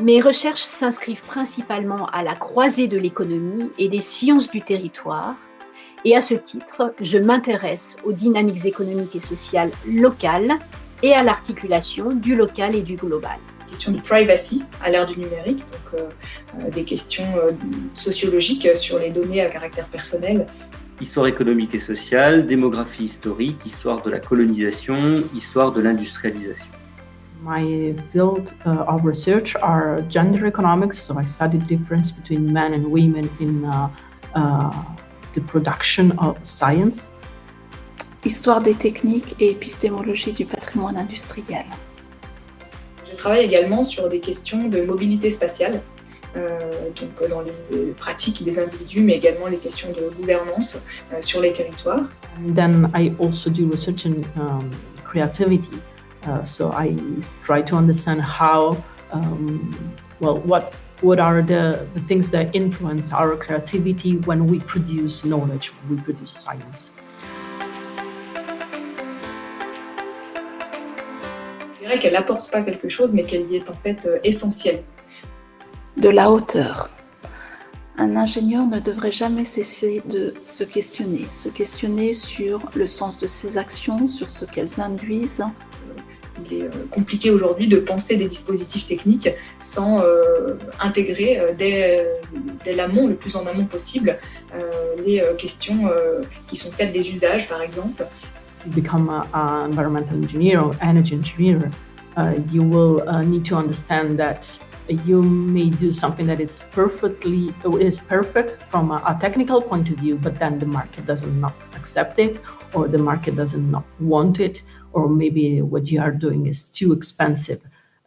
Mes recherches s'inscrivent principalement à la croisée de l'économie et des sciences du territoire, et à ce titre, je m'intéresse aux dynamiques économiques et sociales locales et à l'articulation du local et du global. Question de privacy à l'ère du numérique, donc euh, euh, des questions euh, sociologiques sur les données à caractère personnel. Histoire économique et sociale, démographie historique, histoire de la colonisation, histoire de l'industrialisation. My field uh, of research are gender economics, so I study the difference between men and women in uh, uh, the production of science. Histoire des techniques et épistémologie du patrimoine industriel. Je travaille également sur des questions de mobilité spatiale, euh, donc dans les pratiques des individus, mais également les questions de gouvernance euh, sur les territoires. And then I also do research in um, creativity. Uh, so I try to understand how, um, well, what what are the, the things that influence our creativity when we produce knowledge, when we produce science. Je dirais qu'elle n'apporte pas quelque chose, mais qu'elle y est en fait euh, essentielle. De la hauteur. Un ingénieur ne devrait jamais cesser de se questionner, se questionner sur le sens de ses actions, sur ce qu'elles induisent, il est euh, compliqué aujourd'hui de penser des dispositifs techniques sans euh, intégrer euh, dès, dès l'amont, le plus en amont possible, les questions qui sont celles des usages, par exemple. Become an environmental engineer or energy engineer, uh, you will uh, need to understand that you may do something that is perfectly is perfect from a, a, technical point of view, but then the market does not accept it, or the market doesn't not want it, or maybe what you are doing is too expensive.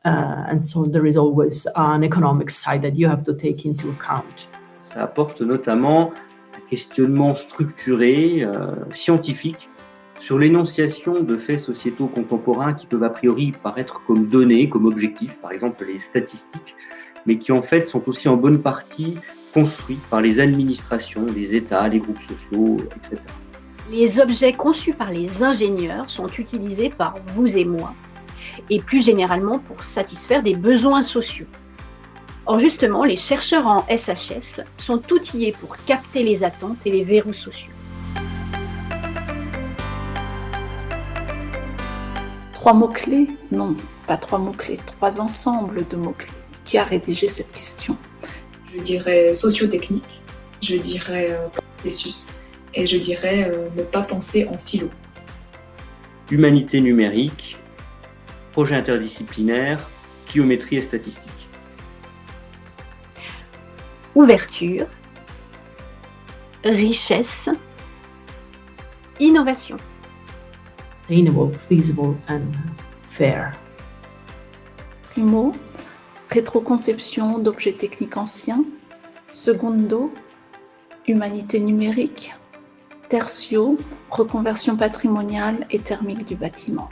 Uh, and so there is always an economic side that you have to take into account. Ça apporte notamment un questionnement structuré, euh, scientifique, sur l'énonciation de faits sociétaux contemporains qui peuvent a priori paraître comme données, comme objectifs, par exemple les statistiques, mais qui en fait sont aussi en bonne partie construits par les administrations, les États, les groupes sociaux, etc. Les objets conçus par les ingénieurs sont utilisés par vous et moi, et plus généralement pour satisfaire des besoins sociaux. Or justement, les chercheurs en SHS sont outillés pour capter les attentes et les verrous sociaux. Trois mots-clés? Non, pas trois mots-clés, trois ensembles de mots-clés. Qui a rédigé cette question? Je dirais sociotechnique, je dirais processus et je dirais euh, ne pas penser en silo. Humanité numérique, projet interdisciplinaire, biométrie et statistique. Ouverture, richesse, innovation. Sustainable, feasible and fair. Primo, rétroconception d'objets techniques anciens. Secondo, humanité numérique. Tertio, reconversion patrimoniale et thermique du bâtiment.